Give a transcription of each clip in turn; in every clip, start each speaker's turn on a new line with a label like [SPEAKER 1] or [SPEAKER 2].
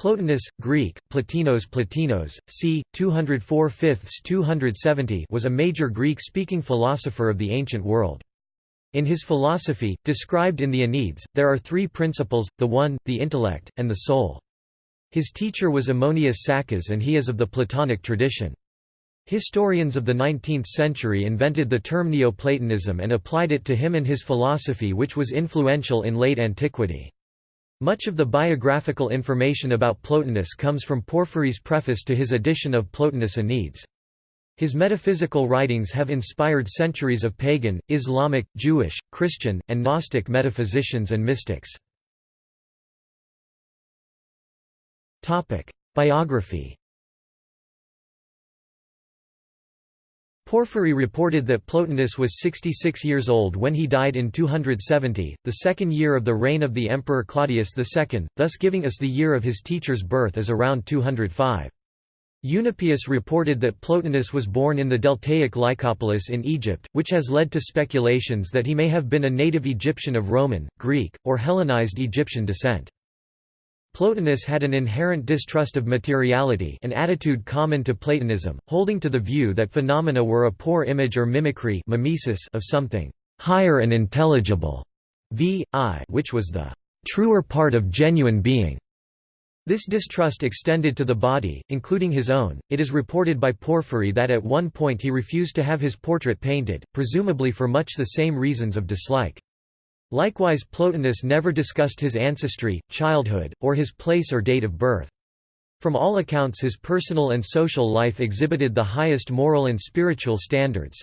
[SPEAKER 1] Plotinus, Greek, Platinos Platinos, c. 204 270 was a major Greek-speaking philosopher of the ancient world. In his philosophy, described in the Enneads, there are three principles, the one, the intellect, and the soul. His teacher was Ammonius Saccas and he is of the Platonic tradition. Historians of the 19th century invented the term Neoplatonism and applied it to him and his philosophy which was influential in late antiquity. Much of the biographical information about Plotinus comes from Porphyry's preface to his edition of Plotinus Enneads. His metaphysical writings have inspired centuries of pagan, Islamic, Jewish, Christian, and Gnostic metaphysicians and mystics. Biography Porphyry reported that Plotinus was 66 years old when he died in 270, the second year of the reign of the Emperor Claudius II, thus giving us the year of his teacher's birth as around 205. Eunapius reported that Plotinus was born in the Deltaic Lycopolis in Egypt, which has led to speculations that he may have been a native Egyptian of Roman, Greek, or Hellenized Egyptian descent. Plotinus had an inherent distrust of materiality an attitude common to Platonism, holding to the view that phenomena were a poor image or mimicry mimesis of something higher and intelligible, v. I which was the truer part of genuine being. This distrust extended to the body, including his own. It is reported by Porphyry that at one point he refused to have his portrait painted, presumably for much the same reasons of dislike. Likewise Plotinus never discussed his ancestry, childhood, or his place or date of birth. From all accounts his personal and social life exhibited the highest moral and spiritual standards.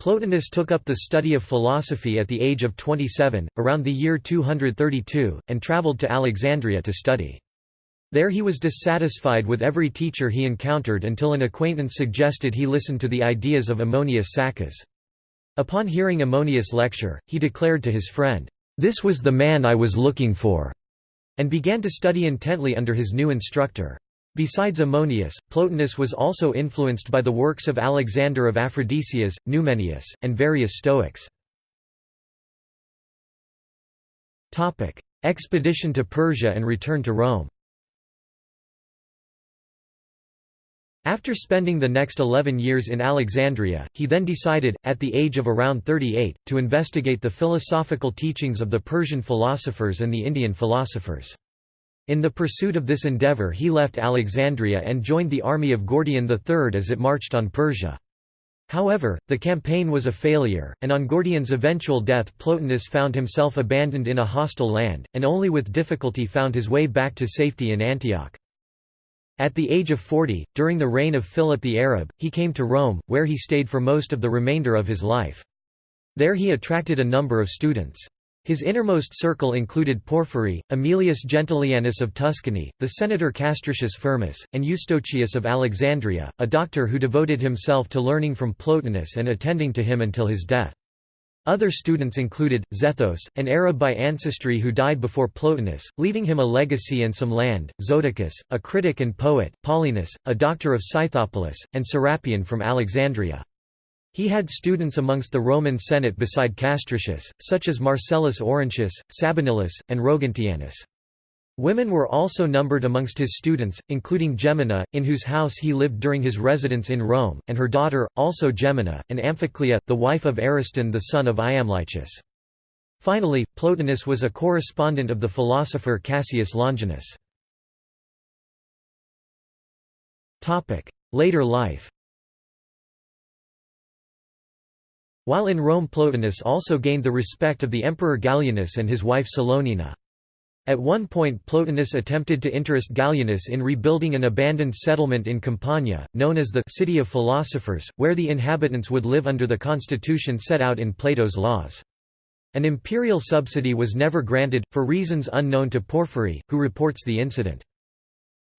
[SPEAKER 1] Plotinus took up the study of philosophy at the age of 27, around the year 232, and travelled to Alexandria to study. There he was dissatisfied with every teacher he encountered until an acquaintance suggested he listen to the ideas of Ammonius Saccas. Upon hearing Ammonius' lecture, he declared to his friend, "'This was the man I was looking for' and began to study intently under his new instructor. Besides Ammonius, Plotinus was also influenced by the works of Alexander of Aphrodisias, Numenius, and various Stoics. Expedition to Persia and return to Rome After spending the next 11 years in Alexandria, he then decided, at the age of around 38, to investigate the philosophical teachings of the Persian philosophers and the Indian philosophers. In the pursuit of this endeavour he left Alexandria and joined the army of Gordian III as it marched on Persia. However, the campaign was a failure, and on Gordian's eventual death Plotinus found himself abandoned in a hostile land, and only with difficulty found his way back to safety in Antioch. At the age of 40, during the reign of Philip the Arab, he came to Rome, where he stayed for most of the remainder of his life. There he attracted a number of students. His innermost circle included Porphyry, Aemilius Gentilianus of Tuscany, the senator Castricius Firmus, and Eustochius of Alexandria, a doctor who devoted himself to learning from Plotinus and attending to him until his death. Other students included, Zethos, an Arab by ancestry who died before Plotinus, leaving him a legacy and some land, Zoticus, a critic and poet, Paulinus, a doctor of Scythopolis, and Serapion from Alexandria. He had students amongst the Roman Senate beside Castricius, such as Marcellus Orontius, Sabinillus, and Rogantianus. Women were also numbered amongst his students, including Gemina, in whose house he lived during his residence in Rome, and her daughter, also Gemina, and Amphiclea, the wife of Ariston the son of Iamblichus. Finally, Plotinus was a correspondent of the philosopher Cassius Longinus. Later life While in Rome Plotinus also gained the respect of the Emperor Gallienus and his wife Salonina. At one point Plotinus attempted to interest Gallienus in rebuilding an abandoned settlement in Campania, known as the «City of Philosophers», where the inhabitants would live under the constitution set out in Plato's laws. An imperial subsidy was never granted, for reasons unknown to Porphyry, who reports the incident.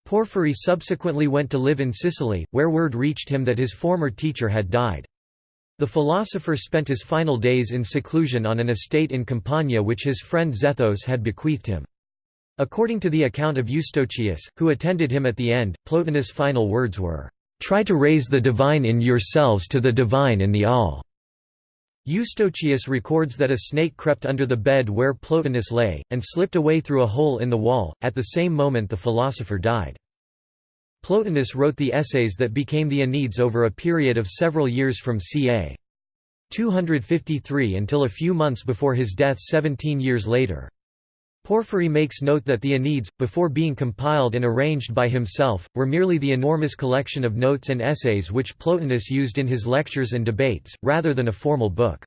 [SPEAKER 1] Porphyry subsequently went to live in Sicily, where word reached him that his former teacher had died. The philosopher spent his final days in seclusion on an estate in Campania which his friend Zethos had bequeathed him. According to the account of Eustochius, who attended him at the end, Plotinus' final words were, "'Try to raise the divine in yourselves to the divine in the all." Eustochius records that a snake crept under the bed where Plotinus lay, and slipped away through a hole in the wall, at the same moment the philosopher died. Plotinus wrote the essays that became the Enneads over a period of several years from ca. 253 until a few months before his death 17 years later. Porphyry makes note that the Enneads, before being compiled and arranged by himself, were merely the enormous collection of notes and essays which Plotinus used in his lectures and debates, rather than a formal book.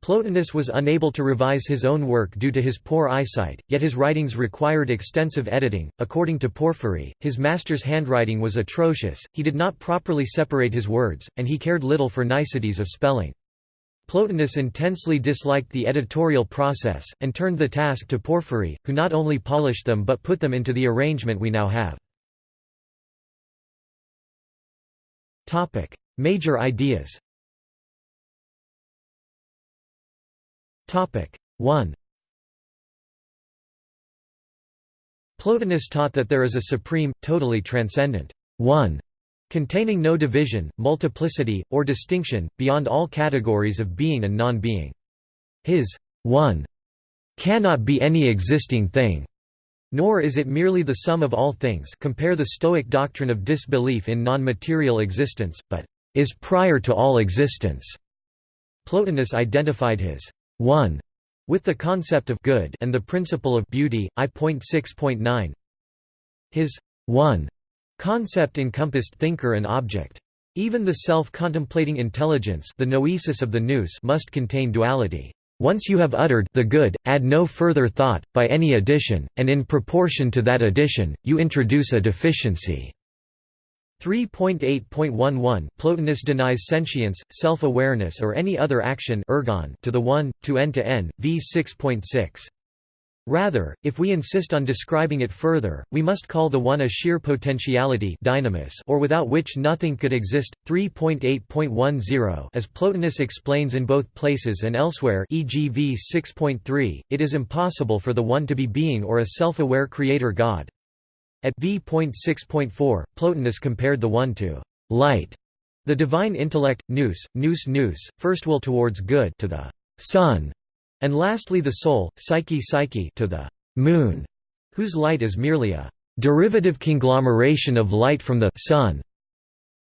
[SPEAKER 1] Plotinus was unable to revise his own work due to his poor eyesight, yet his writings required extensive editing. According to Porphyry, his master's handwriting was atrocious, he did not properly separate his words, and he cared little for niceties of spelling. Plotinus intensely disliked the editorial process, and turned the task to Porphyry, who not only polished them but put them into the arrangement we now have. Major ideas 1 Plotinus taught that there is a supreme, totally transcendent one containing no division, multiplicity, or distinction, beyond all categories of being and non-being. His one cannot be any existing thing, nor is it merely the sum of all things compare the Stoic doctrine of disbelief in non-material existence, but is prior to all existence. Plotinus identified his one with the concept of good and the principle of beauty. I.6.9 His one Concept encompassed thinker and object. Even the self-contemplating intelligence the noesis of the nous must contain duality. Once you have uttered the good, add no further thought, by any addition, and in proportion to that addition, you introduce a deficiency. 3.8.11 Plotinus denies sentience, self-awareness or any other action ergon to the one, to n to n, v 6.6. Rather, if we insist on describing it further, we must call the one a sheer potentiality dynamis or without which nothing could exist. 3.8.10 As Plotinus explains in both places and elsewhere e.g. v 6.3, it is impossible for the one to be being or a self-aware creator God. At v.6.4, Plotinus compared the one to light, the divine intellect, nous, nous nous, first will towards good to the sun, and lastly the soul, psyche psyche to the moon, whose light is merely a derivative conglomeration of light from the sun.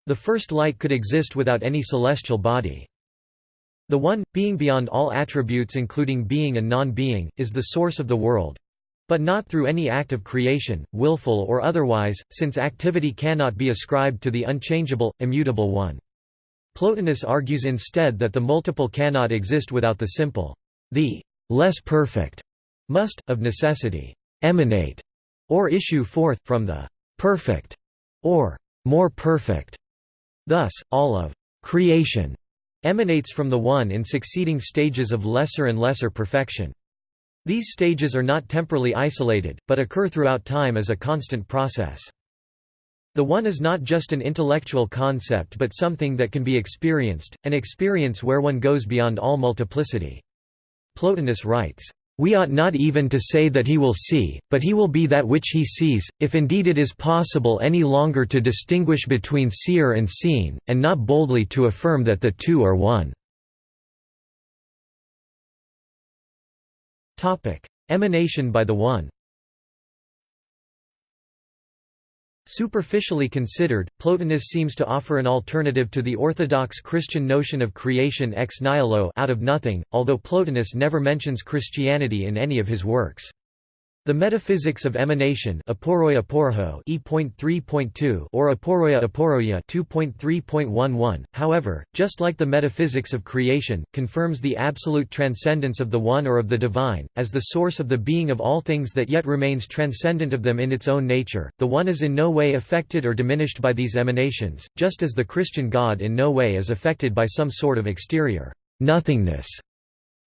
[SPEAKER 1] The first light could exist without any celestial body. The One, being beyond all attributes including being and non-being, is the source of the world. But not through any act of creation, willful or otherwise, since activity cannot be ascribed to the unchangeable, immutable One. Plotinus argues instead that the multiple cannot exist without the simple. The less perfect must, of necessity, emanate or issue forth from the perfect or more perfect. Thus, all of creation emanates from the One in succeeding stages of lesser and lesser perfection. These stages are not temporally isolated, but occur throughout time as a constant process. The One is not just an intellectual concept but something that can be experienced, an experience where one goes beyond all multiplicity. Plotinus writes, we ought not even to say that he will see, but he will be that which he sees, if indeed it is possible any longer to distinguish between seer and seen, and not boldly to affirm that the two are one." Emanation by the One Superficially considered, Plotinus seems to offer an alternative to the orthodox Christian notion of creation ex nihilo out of nothing, although Plotinus never mentions Christianity in any of his works. The metaphysics of emanation aporoia E.3.2 or aporoia aporoia 2.3.11, however, just like the metaphysics of creation, confirms the absolute transcendence of the One or of the Divine, as the source of the being of all things that yet remains transcendent of them in its own nature. The One is in no way affected or diminished by these emanations, just as the Christian God in no way is affected by some sort of exterior nothingness.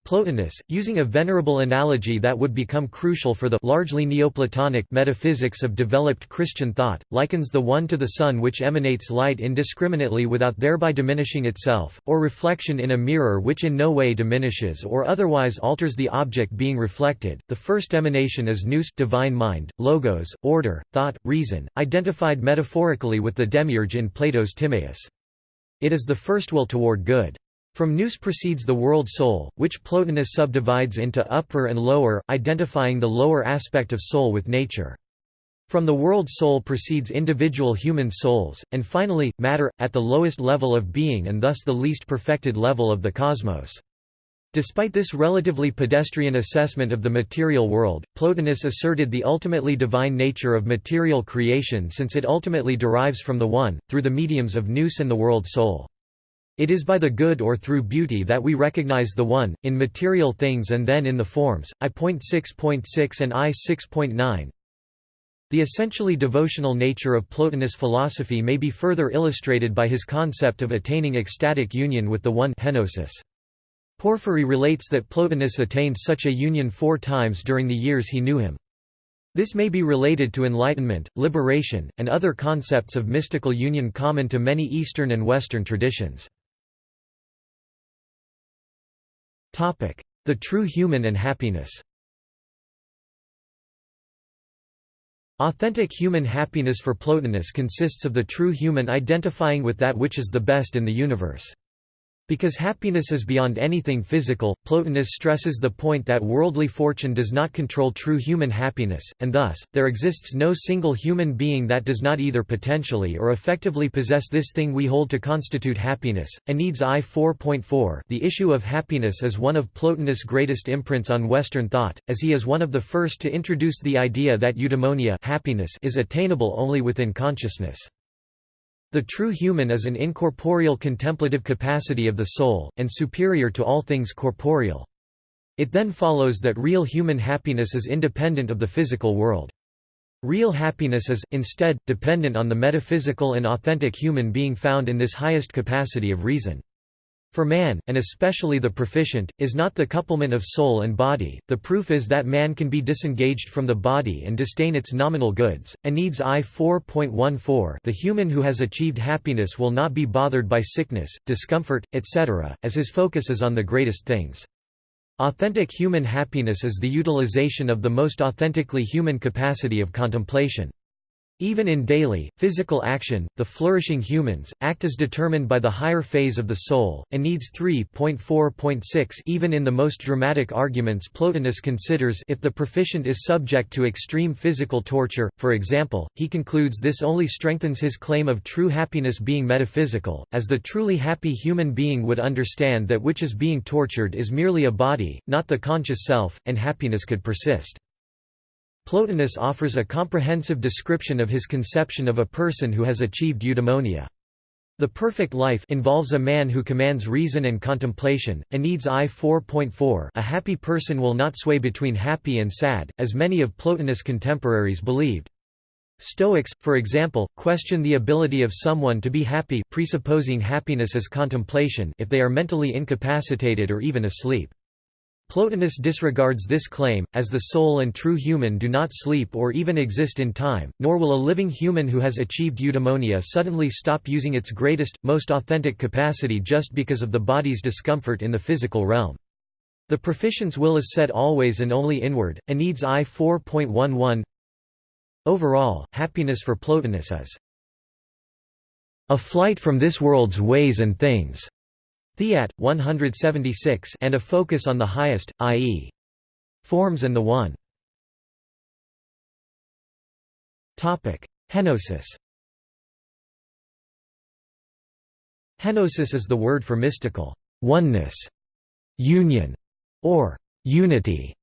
[SPEAKER 1] Plotinus, using a venerable analogy that would become crucial for the largely Neoplatonic metaphysics of developed Christian thought, likens the one to the sun which emanates light indiscriminately without thereby diminishing itself, or reflection in a mirror which in no way diminishes or otherwise alters the object being reflected. The first emanation is nous divine mind, logos, order, thought, reason, identified metaphorically with the demiurge in Plato's Timaeus. It is the first will toward good. From nous proceeds the world soul, which Plotinus subdivides into upper and lower, identifying the lower aspect of soul with nature. From the world soul proceeds individual human souls, and finally, matter, at the lowest level of being and thus the least perfected level of the cosmos. Despite this relatively pedestrian assessment of the material world, Plotinus asserted the ultimately divine nature of material creation since it ultimately derives from the One, through the mediums of nous and the world soul. It is by the good or through beauty that we recognize the One, in material things and then in the forms. I.6.6 and I.6.9 The essentially devotional nature of Plotinus' philosophy may be further illustrated by his concept of attaining ecstatic union with the One henosis. Porphyry relates that Plotinus attained such a union four times during the years he knew him. This may be related to enlightenment, liberation, and other concepts of mystical union common to many Eastern and Western traditions. The true human and happiness Authentic human happiness for Plotinus consists of the true human identifying with that which is the best in the universe. Because happiness is beyond anything physical, Plotinus stresses the point that worldly fortune does not control true human happiness, and thus, there exists no single human being that does not either potentially or effectively possess this thing we hold to constitute happiness. Enneads I 4.4 The issue of happiness is one of Plotinus' greatest imprints on Western thought, as he is one of the first to introduce the idea that eudaimonia happiness is attainable only within consciousness. The true human is an incorporeal contemplative capacity of the soul, and superior to all things corporeal. It then follows that real human happiness is independent of the physical world. Real happiness is, instead, dependent on the metaphysical and authentic human being found in this highest capacity of reason. For man, and especially the proficient, is not the couplement of soul and body, the proof is that man can be disengaged from the body and disdain its nominal goods. Enneads I 4.14 The human who has achieved happiness will not be bothered by sickness, discomfort, etc., as his focus is on the greatest things. Authentic human happiness is the utilization of the most authentically human capacity of contemplation. Even in daily, physical action, the flourishing humans, act as determined by the higher phase of the soul, and needs 3.4.6 Even in the most dramatic arguments Plotinus considers if the proficient is subject to extreme physical torture, for example, he concludes this only strengthens his claim of true happiness being metaphysical, as the truly happy human being would understand that which is being tortured is merely a body, not the conscious self, and happiness could persist. Plotinus offers a comprehensive description of his conception of a person who has achieved eudaimonia. The perfect life involves a man who commands reason and contemplation. Enneads I 4.4 A happy person will not sway between happy and sad, as many of Plotinus' contemporaries believed. Stoics, for example, question the ability of someone to be happy presupposing happiness as contemplation if they are mentally incapacitated or even asleep. Plotinus disregards this claim, as the soul and true human do not sleep or even exist in time, nor will a living human who has achieved eudaimonia suddenly stop using its greatest, most authentic capacity just because of the body's discomfort in the physical realm. The proficient's will is set always and only inward. Enneads I 4.11 Overall, happiness for Plotinus is a flight from this world's ways and things Theat, 176 and a focus on the highest, i.e. forms and the One. Henosis Henosis is the word for mystical oneness, union, or unity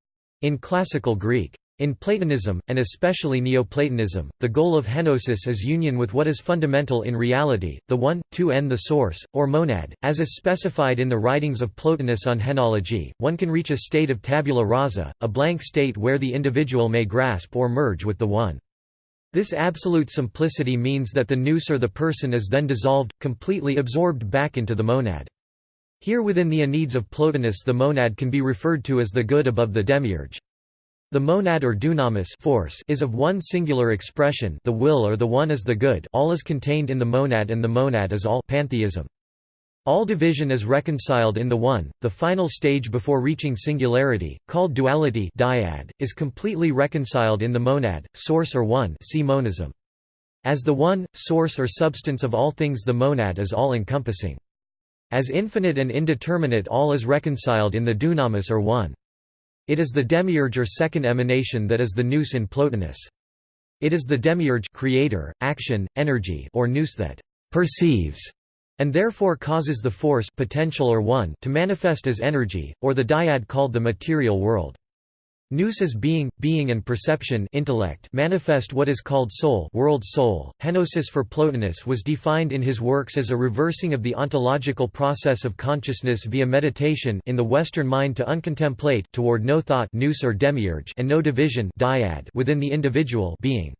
[SPEAKER 1] in classical Greek. In Platonism, and especially Neoplatonism, the goal of henosis is union with what is fundamental in reality, the one, to n the source, or monad. As is specified in the writings of Plotinus on henology, one can reach a state of tabula rasa, a blank state where the individual may grasp or merge with the one. This absolute simplicity means that the nous or the person is then dissolved, completely absorbed back into the monad. Here within the Enneads of Plotinus the monad can be referred to as the good above the demiurge. The monad or dunamis force is of one singular expression the will or the one is the good all is contained in the monad and the monad is all pantheism. All division is reconciled in the one, the final stage before reaching singularity, called duality dyad, is completely reconciled in the monad, source or one see monism. As the one, source or substance of all things the monad is all-encompassing. As infinite and indeterminate all is reconciled in the dunamis or one. It is the demiurge or second emanation that is the nous in Plotinus. It is the demiurge creator, action, energy or nous that perceives and therefore causes the force potential or one to manifest as energy, or the dyad called the material world. Nous being, being and perception intellect manifest what is called soul world soul. Henosis for Plotinus was defined in his works as a reversing of the ontological process of consciousness via meditation in the Western mind to uncontemplate toward no thought nous or demiurge and no division dyad within the individual being.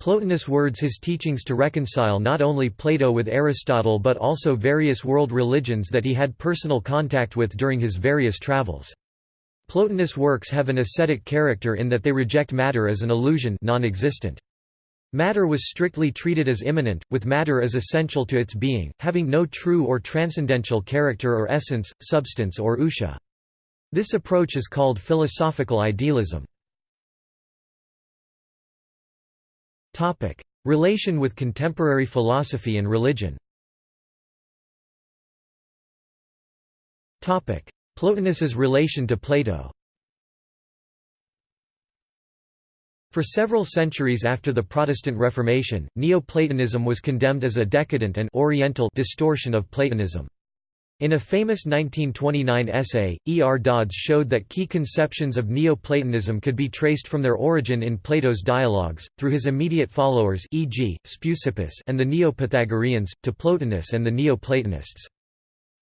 [SPEAKER 1] Plotinus words his teachings to reconcile not only Plato with Aristotle but also various world religions that he had personal contact with during his various travels. Plotinus' works have an ascetic character in that they reject matter as an illusion non-existent. Matter was strictly treated as immanent, with matter as essential to its being, having no true or transcendental character or essence, substance or ousia. This approach is called philosophical idealism. Relation with contemporary philosophy and religion Plotinus's relation to Plato For several centuries after the Protestant Reformation, Neoplatonism was condemned as a decadent and oriental distortion of Platonism. In a famous 1929 essay, E. R. Dodds showed that key conceptions of Neoplatonism could be traced from their origin in Plato's dialogues, through his immediate followers e.g., Speusippus and the Neo-Pythagoreans, to Plotinus and the Neoplatonists.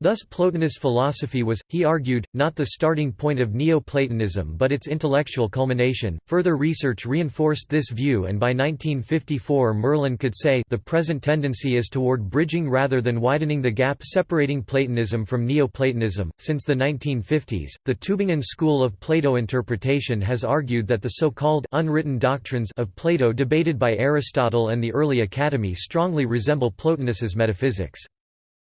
[SPEAKER 1] Thus Plotinus' philosophy was, he argued, not the starting point of Neoplatonism but its intellectual culmination. Further research reinforced this view and by 1954 Merlan could say the present tendency is toward bridging rather than widening the gap separating Platonism from Neoplatonism. Since the 1950s, the Tübingen school of Plato interpretation has argued that the so-called unwritten doctrines of Plato debated by Aristotle and the early Academy strongly resemble Plotinus's metaphysics.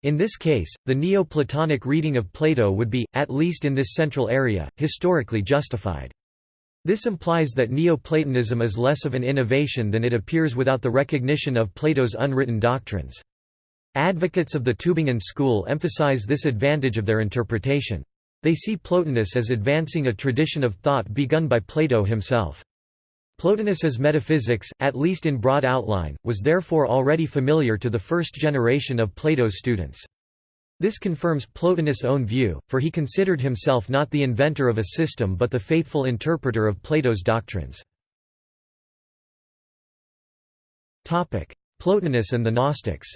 [SPEAKER 1] In this case, the Neo-Platonic reading of Plato would be, at least in this central area, historically justified. This implies that Neoplatonism is less of an innovation than it appears without the recognition of Plato's unwritten doctrines. Advocates of the Tübingen school emphasize this advantage of their interpretation. They see Plotinus as advancing a tradition of thought begun by Plato himself. Plotinus's metaphysics, at least in broad outline, was therefore already familiar to the first generation of Plato's students. This confirms Plotinus' own view, for he considered himself not the inventor of a system but the faithful interpreter of Plato's doctrines. Plotinus and the Gnostics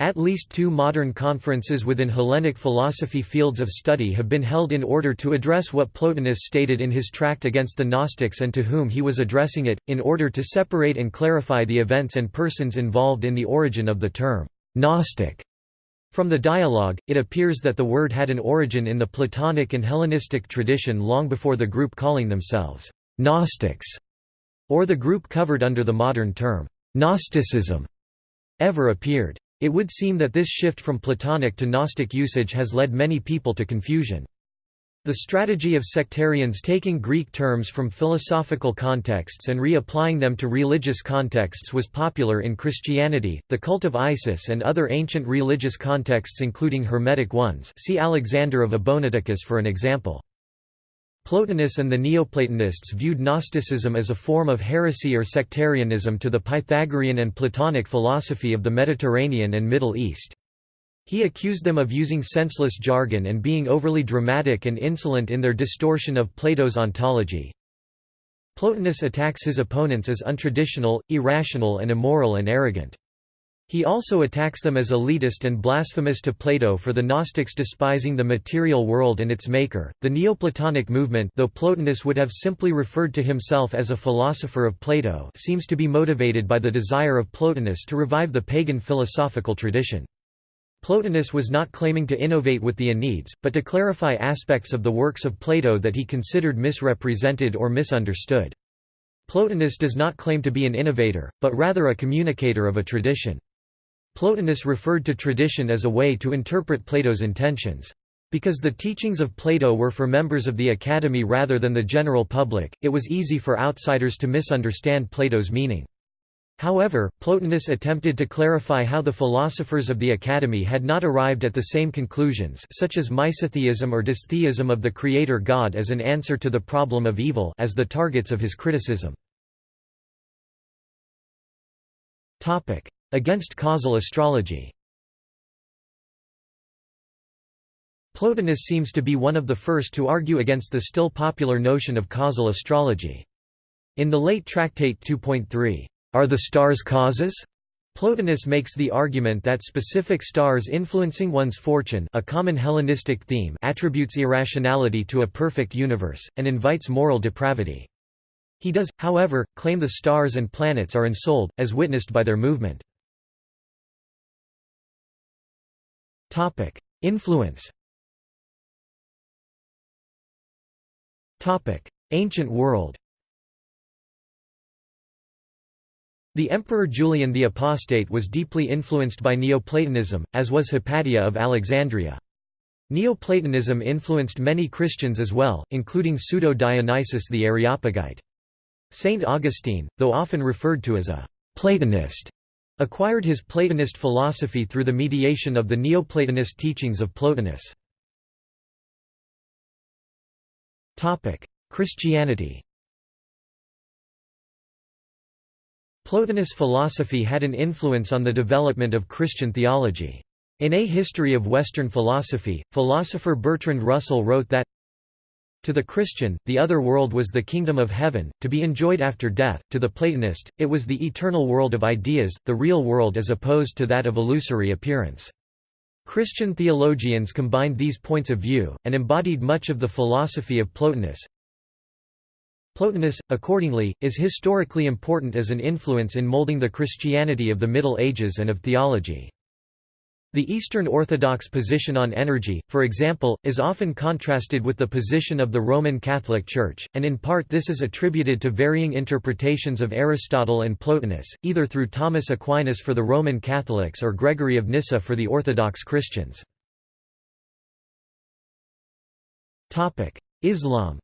[SPEAKER 1] At least two modern conferences within Hellenic philosophy fields of study have been held in order to address what Plotinus stated in his tract against the Gnostics and to whom he was addressing it, in order to separate and clarify the events and persons involved in the origin of the term «Gnostic». From the dialogue, it appears that the word had an origin in the Platonic and Hellenistic tradition long before the group calling themselves «Gnostics» or the group covered under the modern term «Gnosticism» ever appeared. It would seem that this shift from Platonic to Gnostic usage has led many people to confusion. The strategy of sectarians taking Greek terms from philosophical contexts and reapplying them to religious contexts was popular in Christianity, the cult of Isis and other ancient religious contexts including Hermetic ones see Alexander of Abonoticus for an example. Plotinus and the Neoplatonists viewed Gnosticism as a form of heresy or sectarianism to the Pythagorean and Platonic philosophy of the Mediterranean and Middle East. He accused them of using senseless jargon and being overly dramatic and insolent in their distortion of Plato's ontology. Plotinus attacks his opponents as untraditional, irrational and immoral and arrogant. He also attacks them as elitist and blasphemous to Plato for the Gnostics despising the material world and its maker. The Neoplatonic movement, though Plotinus would have simply referred to himself as a philosopher of Plato, seems to be motivated by the desire of Plotinus to revive the pagan philosophical tradition. Plotinus was not claiming to innovate with the Enneads, but to clarify aspects of the works of Plato that he considered misrepresented or misunderstood. Plotinus does not claim to be an innovator, but rather a communicator of a tradition. Plotinus referred to tradition as a way to interpret Plato's intentions. Because the teachings of Plato were for members of the Academy rather than the general public, it was easy for outsiders to misunderstand Plato's meaning. However, Plotinus attempted to clarify how the philosophers of the Academy had not arrived at the same conclusions such as misotheism or dystheism of the creator god as an answer to the problem of evil as the targets of his criticism. Against causal astrology Plotinus seems to be one of the first to argue against the still popular notion of causal astrology. In the late Tractate 2.3, are the stars causes? Plotinus makes the argument that specific stars influencing one's fortune a common Hellenistic theme attributes irrationality to a perfect universe, and invites moral depravity. He does, however, claim the stars and planets are ensouled, as witnessed by their movement. Influence Ancient world The Emperor Julian the Apostate was deeply influenced by Neoplatonism, as was Hypatia of Alexandria. Neoplatonism influenced many Christians as well, including Pseudo-Dionysius the Areopagite. Saint Augustine, though often referred to as a «Platonist», acquired his Platonist philosophy through the mediation of the Neoplatonist teachings of Plotinus. Christianity Plotinus philosophy had an influence on the development of Christian theology. In A History of Western Philosophy, philosopher Bertrand Russell wrote that, To the Christian, the other world was the kingdom of heaven, to be enjoyed after death, to the Platonist, it was the eternal world of ideas, the real world as opposed to that of illusory appearance. Christian theologians combined these points of view, and embodied much of the philosophy of Plotinus, Plotinus, accordingly, is historically important as an influence in molding the Christianity of the Middle Ages and of theology. The Eastern Orthodox position on energy, for example, is often contrasted with the position of the Roman Catholic Church, and in part this is attributed to varying interpretations of Aristotle and Plotinus, either through Thomas Aquinas for the Roman Catholics or Gregory of Nyssa for the Orthodox Christians. Islam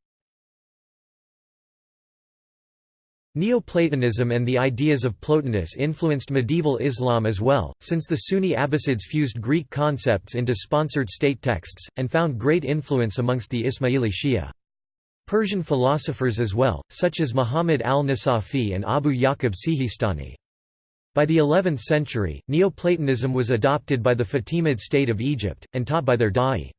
[SPEAKER 1] Neoplatonism and the ideas of Plotinus influenced medieval Islam as well, since the Sunni Abbasids fused Greek concepts into sponsored state texts, and found great influence amongst the Ismaili Shia. Persian philosophers as well, such as Muhammad al-Nasafi and Abu Yaqub Sihistani. By the 11th century, Neoplatonism was adopted by the Fatimid state of Egypt, and taught by their da'i.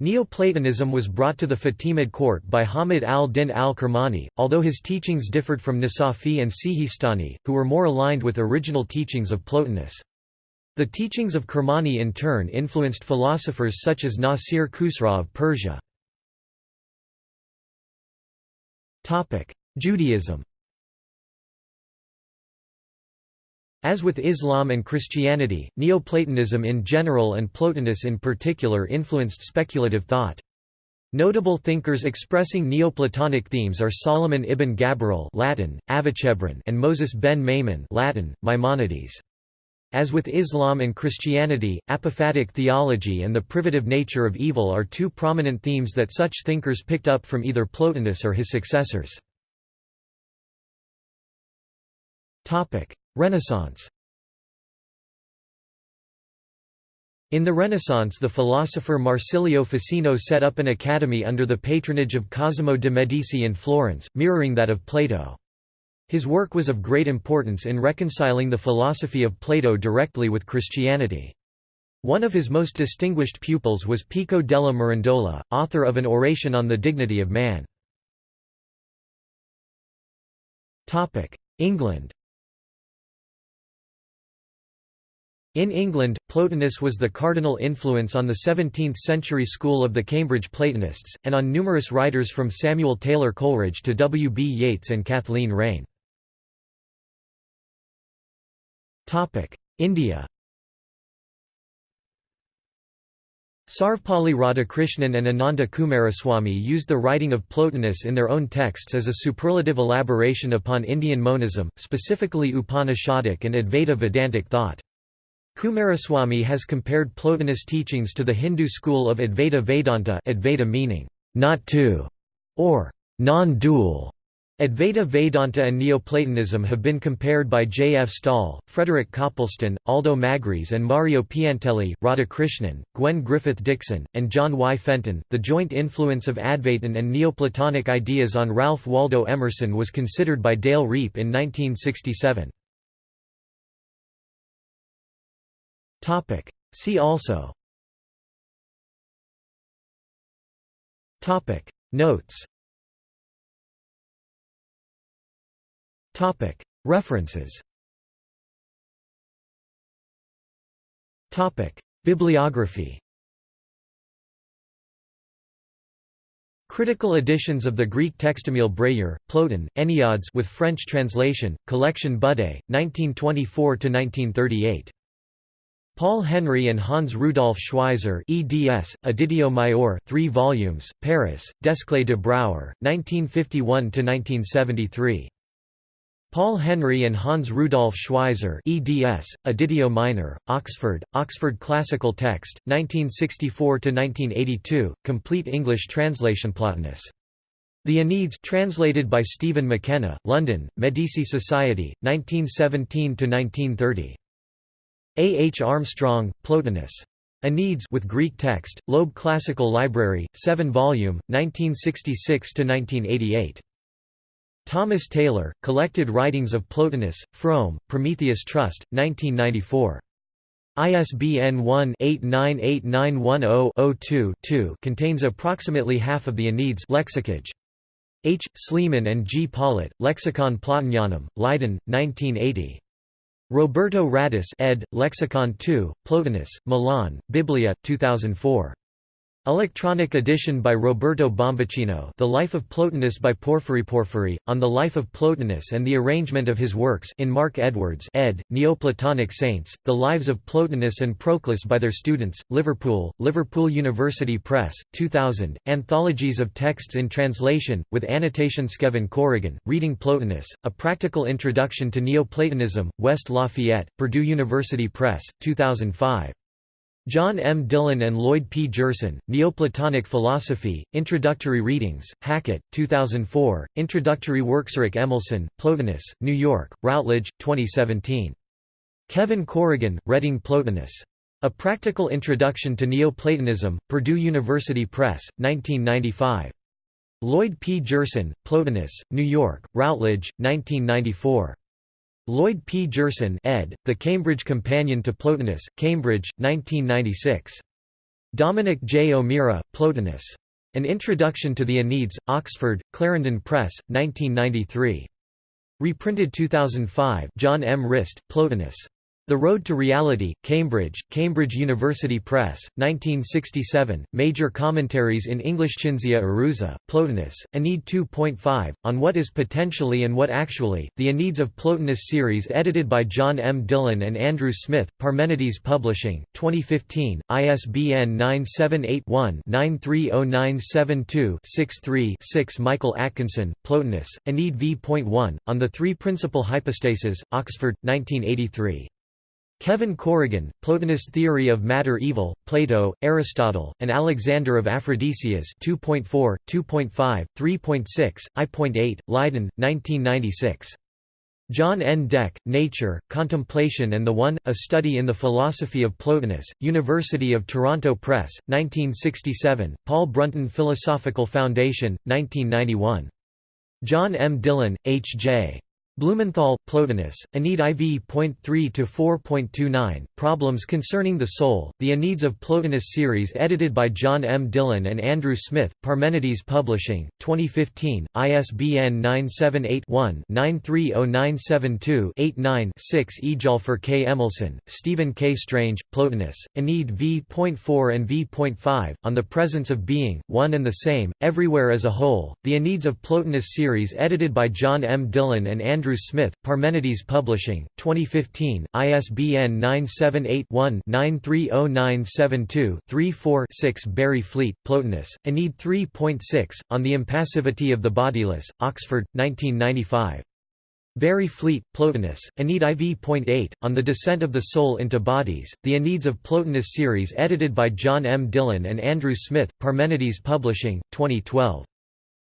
[SPEAKER 1] Neoplatonism was brought to the Fatimid court by Hamid al-Din al-Kirmani, although his teachings differed from Nasafi and Sihistani, who were more aligned with original teachings of Plotinus. The teachings of Kirmani in turn influenced philosophers such as Nasir Khusraw of Persia. Judaism As with Islam and Christianity, Neoplatonism in general and Plotinus in particular influenced speculative thought. Notable thinkers expressing Neoplatonic themes are Solomon ibn Gabirol Latin, Avicenna and Moses ben Maimon Latin, Maimonides. As with Islam and Christianity, apophatic theology and the privative nature of evil are two prominent themes that such thinkers picked up from either Plotinus or his successors. Renaissance In the Renaissance the philosopher Marsilio Ficino set up an academy under the patronage of Cosimo de' Medici in Florence, mirroring that of Plato. His work was of great importance in reconciling the philosophy of Plato directly with Christianity. One of his most distinguished pupils was Pico della Mirandola, author of an oration on the dignity of man. England In England, Plotinus was the cardinal influence on the 17th-century school of the Cambridge Platonists, and on numerous writers from Samuel Taylor Coleridge to W. B. Yeats and Kathleen Raine. India Sarvepalli Radhakrishnan and Ananda Coomaraswamy used the writing of Plotinus in their own texts as a superlative elaboration upon Indian monism, specifically Upanishadic and Advaita Vedantic thought. Coomaraswamy has compared Plotinus' teachings to the Hindu school of Advaita Vedanta Advaita meaning, not two, or non-dual, Advaita Vedanta and Neoplatonism have been compared by J. F. Staal, Frederick Copleston, Aldo Magris, and Mario Piantelli, Radhakrishnan, Gwen Griffith Dickson, and John Y. Fenton. The joint influence of Advaitin and Neoplatonic ideas on Ralph Waldo Emerson was considered by Dale Riepe in 1967. See also. Notes. References. Bibliography. Critical editions of the Greek text Emile Bréhier, Plotin, Enneads with French translation, Collection Budé, 1924–1938. Paul Henry and Hans Rudolf Schwyzer eds, Editio Maior 3 volumes, Paris, Desclée de Brouwer, 1951–1973. Paul Henry and Hans Rudolf Schwyzer eds, Editio Minor, Oxford, Oxford Classical Text, 1964–1982, complete English translation Plotinus. The Enneads translated by Stephen MacKenna, London, Medici Society, 1917–1930. A. H. Armstrong, Plotinus. Enneads with Greek text, Loeb Classical Library, 7 volume, 1966–1988. Thomas Taylor, Collected Writings of Plotinus, Frome, Prometheus Trust, 1994. ISBN 1-898910-02-2 contains approximately half of the Enneads lexicage. H. Sleeman and G. Pollitt, Lexicon Plotinianum, Leiden, 1980. Roberto Radice ed., Lexicon 2, Plotinus, Milan, Biblia, 2004. Electronic edition by Roberto Bombacino The Life of Plotinus by Porphyry Porphyry, on the life of Plotinus and the arrangement of his works in Mark Edwards ed., Neoplatonic Saints, The Lives of Plotinus and Proclus by their students, Liverpool, Liverpool University Press, 2000, Anthologies of Texts in Translation, with annotation Skevin Corrigan, Reading Plotinus, A Practical Introduction to Neoplatonism, West Lafayette, Purdue University Press, 2005. John M. Dillon and Lloyd P. Gerson, Neoplatonic Philosophy, Introductory Readings, Hackett, 2004, Introductory Works Rick Emilsson, Plotinus, New York, Routledge, 2017. Kevin Corrigan, Reading Plotinus. A Practical Introduction to Neoplatonism, Purdue University Press, 1995. Lloyd P. Gerson, Plotinus, New York, Routledge, 1994. Lloyd P. Gerson ed., The Cambridge Companion to Plotinus, Cambridge, 1996. Dominic J. O'Meara, Plotinus. An Introduction to the Enneads, Oxford, Clarendon Press, 1993. Reprinted 2005 John M. Rist, Plotinus. The Road to Reality, Cambridge, Cambridge University Press, 1967, Major Commentaries in English Cinzia Arruzza, Plotinus, Ennead 2.5, On What is Potentially and What Actually, The Enneads of Plotinus series edited by John M. Dillon and Andrew Smith, Parmenides Publishing, 2015, ISBN 978-1-930972-63-6 Michael Atkinson, Plotinus, Ennead v.1, On the Three Principal Hypostases, Oxford, 1983. Kevin Corrigan, Plotinus Theory of Matter-Evil, Plato, Aristotle, and Alexander of Aphrodisias 2.4, 2.5, 3.6, I.8, Leiden, 1996. John N. Deck, Nature, Contemplation and the One, A Study in the Philosophy of Plotinus, University of Toronto Press, 1967, Paul Brunton Philosophical Foundation, 1991. John M. Dillon, H. J. Blumenthal, Plotinus, Ennead IV.3-4.29, Problems Concerning the Soul, The Enneads of Plotinus series edited by John M. Dillon and Andrew Smith, Parmenides Publishing, 2015, ISBN 978-1-930972-89-6 Ejalfer K. Emilsson, Stephen K. Strange, Plotinus, Ennead v.4 and v.5, On the Presence of Being, One and the Same, Everywhere as a Whole, The Enneads of Plotinus series edited by John M. Dillon and Andrew Andrew Smith, Parmenides Publishing, 2015, ISBN 978-1-930972-34-6 Barrie Fleet, Plotinus, Ennead 3.6, On the Impassivity of the Bodiless, Oxford, 1995. Barrie Fleet, Plotinus, Ennead IV.8, On the Descent of the Soul into Bodies, The Enneads of Plotinus series edited by John M. Dillon and Andrew Smith, Parmenides Publishing, 2012.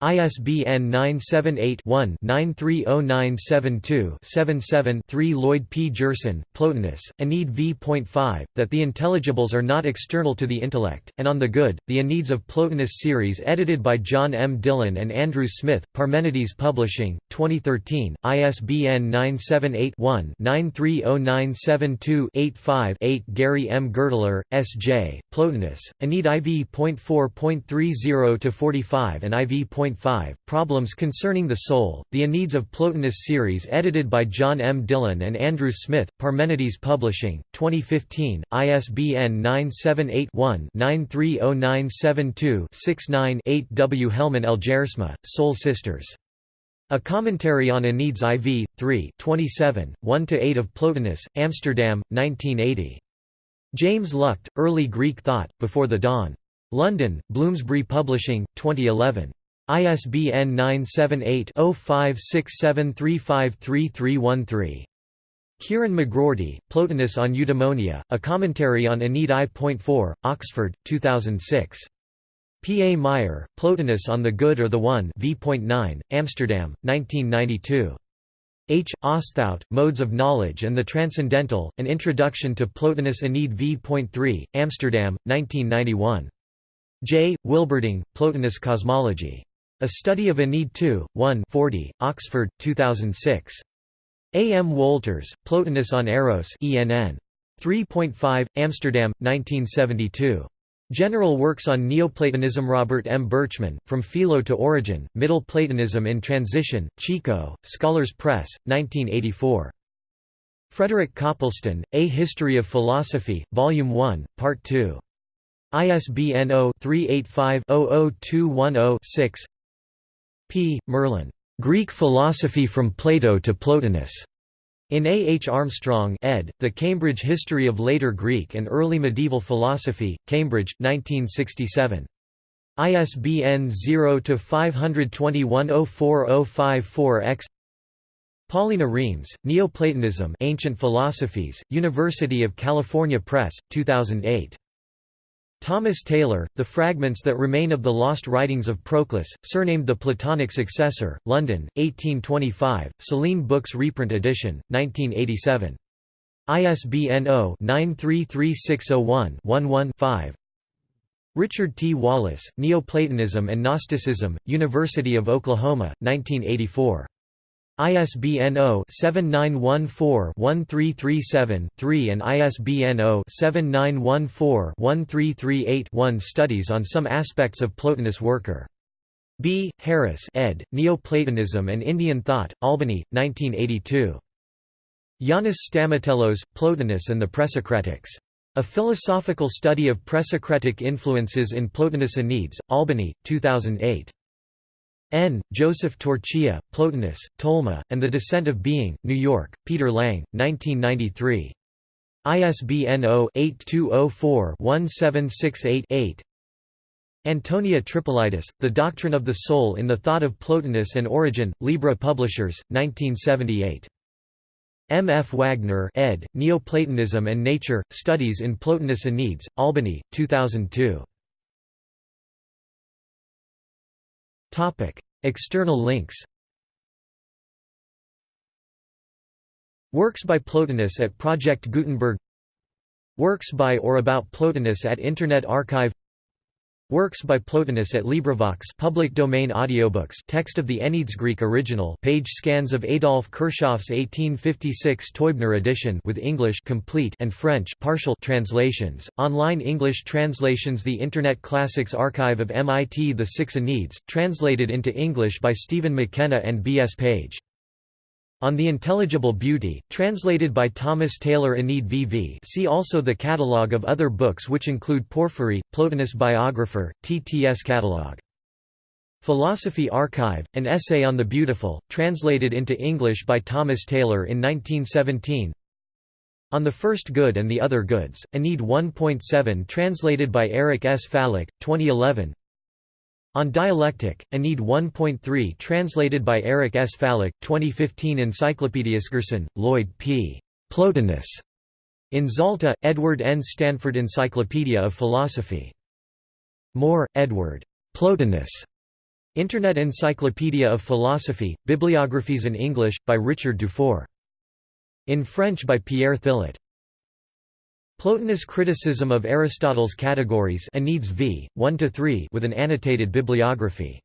[SPEAKER 1] ISBN 978-1-930972-77-3 Lloyd P. Gerson, Plotinus, Ennead v.5, that the intelligibles are not external to the intellect, and on the good, the Enneads of Plotinus series edited by John M. Dillon and Andrew Smith, Parmenides Publishing, 2013, ISBN 978 one 930972 85 Gary M. Gurtler, S.J., Plotinus, Ennead IV.4.30-45 and IV. 2.5, Problems Concerning the Soul, The Enneads of Plotinus series edited by John M. Dillon and Andrew Smith, Parmenides Publishing, 2015, ISBN 978-1-930972-69-8 W. Hellman Elgersma, Soul Sisters. A Commentary on Enneads IV, 3 27, 1–8 of Plotinus, Amsterdam, 1980. James Luchte, Early Greek Thought, Before the Dawn. London, Bloomsbury Publishing, 2011. ISBN 978-0567353313. Kieran McGroarty, Plotinus on Eudaimonia, A Commentary on Ennead I.4, Oxford, 2006. P. A. Meyer, Plotinus on the Good or the One v.9, Amsterdam, 1992. H. Oosthout, Modes of Knowledge and the Transcendental, An Introduction to Plotinus Ennead v.3, Amsterdam, 1991. J. Wilberding, Plotinus Cosmology. A Study of Ennead II, 1 40, Oxford, 2006. A. M. Wolters, Plotinus on Eros ENN. 3.5, Amsterdam, 1972. General Works on Neoplatonism Robert M. Berchman, From Philo to Origen, Middle Platonism in Transition, Chico, Scholars Press, 1984. Frederick Copleston, A History of Philosophy, Volume 1, Part 2. ISBN 0-385-00210-6 P. Merlan. Greek Philosophy from Plato to Plotinus. In A. H. Armstrong ed., The Cambridge History of Later Greek and Early Medieval Philosophy, Cambridge, 1967. ISBN 0-521-04054-X Paulina Remes, Neoplatonism Ancient Philosophies, University of California Press, 2008. Thomas Taylor, The Fragments That Remain of the Lost Writings of Proclus, surnamed the Platonic Successor, London, 1825, Selene Books reprint edition, 1987. ISBN 0-933601-11-5 Richard T. Wallis, Neoplatonism and Gnosticism, University of Oklahoma, 1984. ISBN 0-7914-1337-3 and ISBN 0-7914-1338-1 Studies on some aspects of Plotinus Worker. B. Harris ed., Neoplatonism and Indian Thought, Albany, 1982. Yanis Stamatellos, Plotinus and the Presocratics. A Philosophical Study of Presocratic Influences in Plotinus Enneads, Albany, 2008. N. Joseph Torchia, Plotinus, Tolma, and the Descent of Being, New York, Peter Lang, 1993. ISBN 0-8204-1768-8 Antonia Tripolitis, The Doctrine of the Soul in the Thought of Plotinus and Origen, Libra Publishers, 1978. M. F. Wagner ed., Neoplatonism and Nature, Studies in Plotinus Enneads, Albany, 2002. External links Works by Plotinus at Project Gutenberg Works by or about Plotinus at Internet Archive Works by Plotinus at LibriVox public domain audiobooks text of the Enneads Greek original page scans of Adolf Kirchhoff's 1856 Teubner edition with English complete and French partial translations, online English translations The Internet Classics Archive of MIT The Six Enneads, translated into English by Stephen MacKenna and B. S. Page on the Intelligible Beauty, translated by Thomas Taylor Ennead VV see also the catalogue of other books which include Porphyry, Plotinus Biographer, TTS Catalogue. Philosophy Archive, an essay on the beautiful, translated into English by Thomas Taylor in 1917 On the First Good and the Other Goods, Ennead 1.7 translated by Eric S. Fallick, 2011 on Dialectic, Ennead 1.3 translated by Eric S. Fallick, 2015 Encyclopedias Gerson, Lloyd P. Plotinus. In Zalta, Edward N. Stanford Encyclopedia of Philosophy. Moore, Edward. Plotinus. Internet Encyclopedia of Philosophy, Bibliographies in English, by Richard Dufour. In French by Pierre Thillet. Plotinus' criticism of Aristotle's categories Enneads v. 1–3 with an annotated bibliography.